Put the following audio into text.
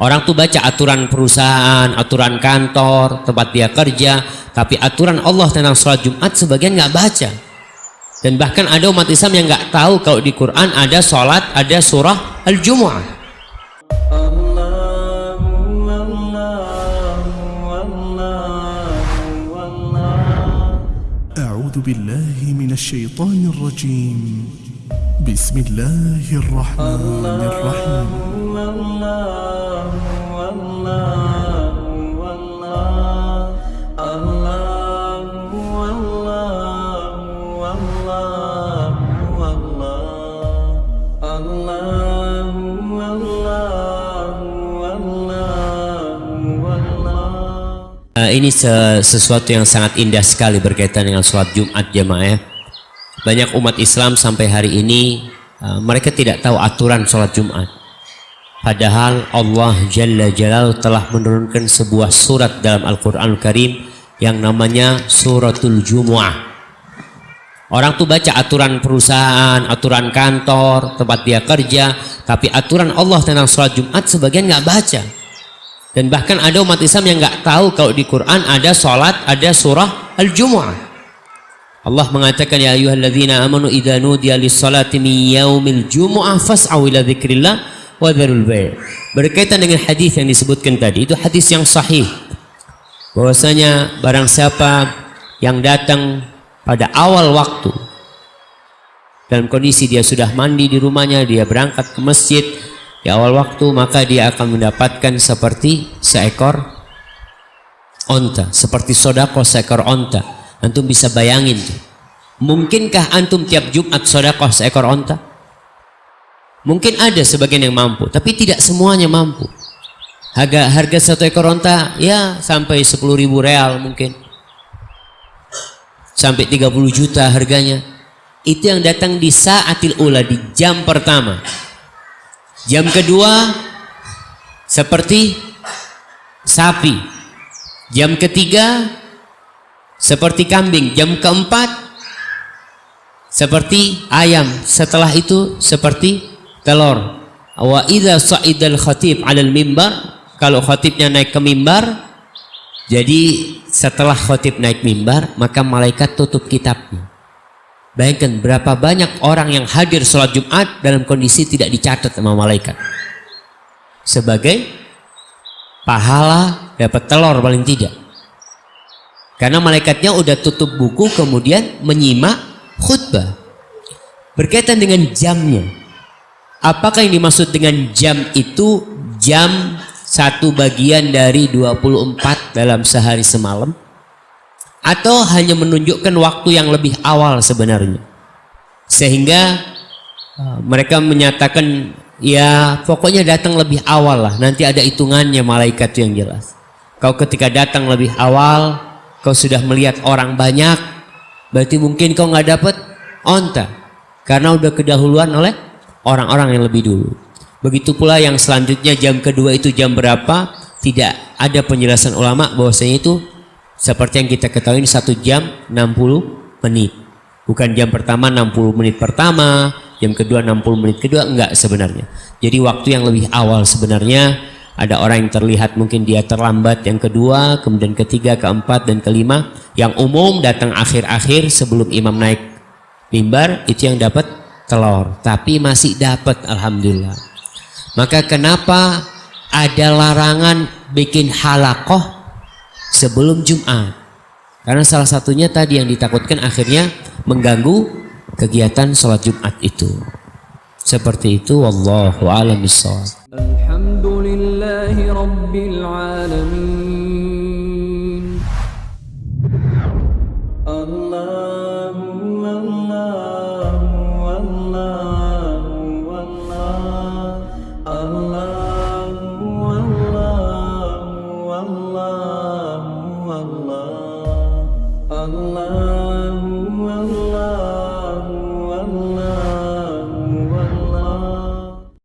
Orang tuh baca aturan perusahaan, aturan kantor, tempat dia kerja, tapi aturan Allah tentang sholat Jumat sebagian nggak baca. Dan bahkan ada umat Islam yang nggak tahu kalau di Quran ada sholat, ada surah Al-Jumu'ah. أعوذ بالله من الشيطان الرجيم بسم الله الرحمن الرحيم Uh, ini sesuatu yang sangat indah sekali berkaitan dengan sholat Jumat jemaah ya. Banyak umat Islam sampai hari ini uh, mereka tidak tahu aturan sholat Jumat. Padahal Allah Jalla Jalal telah menurunkan sebuah surat dalam Al-Quran Al Karim yang namanya Suratul Jumu'ah. Orang tuh baca aturan perusahaan, aturan kantor, tempat dia kerja, tapi aturan Allah tentang sholat Jumat sebagian nggak baca. Dan bahkan ada umat Islam yang nggak tahu kalau di Quran ada sholat, ada surah Al-Jumu'ah. Allah mengatakan ya ayyuhalladzina amanu idza nudiya lis-salati min yaumil jumu'ah fas'au ila dzikrillah wa dzarul bai'. Berkaitan dengan hadis yang disebutkan tadi, itu hadis yang sahih. Bahwasanya barang siapa yang datang pada awal waktu dalam kondisi dia sudah mandi di rumahnya, dia berangkat ke masjid, di awal waktu maka dia akan mendapatkan seperti seekor onta seperti sodako seekor onta antum bisa bayangin. Tuh. mungkinkah antum tiap Jumat sodako seekor onta? Mungkin ada sebagian yang mampu tapi tidak semuanya mampu. Harga harga satu ekor onta ya sampai 10 ribu real mungkin. Sampai 30 juta harganya. Itu yang datang di saatil ula di jam pertama. Jam kedua seperti sapi. Jam ketiga seperti kambing. Jam keempat seperti ayam. Setelah itu seperti telur. Wa idza sa'idal khatib 'alal mimbar, kalau khatibnya naik ke mimbar, jadi setelah khatib naik mimbar, maka malaikat tutup kitabnya. Bayangkan berapa banyak orang yang hadir sholat Jumat dalam kondisi tidak dicatat sama malaikat. Sebagai pahala dapat telur paling tidak. Karena malaikatnya udah tutup buku kemudian menyimak khutbah. Berkaitan dengan jamnya. Apakah yang dimaksud dengan jam itu jam satu bagian dari 24 dalam sehari semalam? atau hanya menunjukkan waktu yang lebih awal sebenarnya sehingga uh, mereka menyatakan ya pokoknya datang lebih awal lah nanti ada hitungannya malaikat yang jelas kau ketika datang lebih awal kau sudah melihat orang banyak berarti mungkin kau nggak dapat onta karena udah kedahuluan oleh orang-orang yang lebih dulu begitu pula yang selanjutnya jam kedua itu jam berapa tidak ada penjelasan ulama bahwasanya itu seperti yang kita ketahui satu jam 60 menit. Bukan jam pertama 60 menit pertama, jam kedua 60 menit kedua, enggak sebenarnya. Jadi waktu yang lebih awal sebenarnya ada orang yang terlihat mungkin dia terlambat yang kedua, kemudian ketiga, keempat, dan kelima. Yang umum datang akhir-akhir sebelum imam naik mimbar itu yang dapat telur. Tapi masih dapat Alhamdulillah. Maka kenapa ada larangan bikin halakoh sebelum Jumat. Karena salah satunya tadi yang ditakutkan akhirnya mengganggu kegiatan sholat Jumat itu. Seperti itu wallahu a'lam لله رب العالمين. الله والله والله والله الله والله والله والله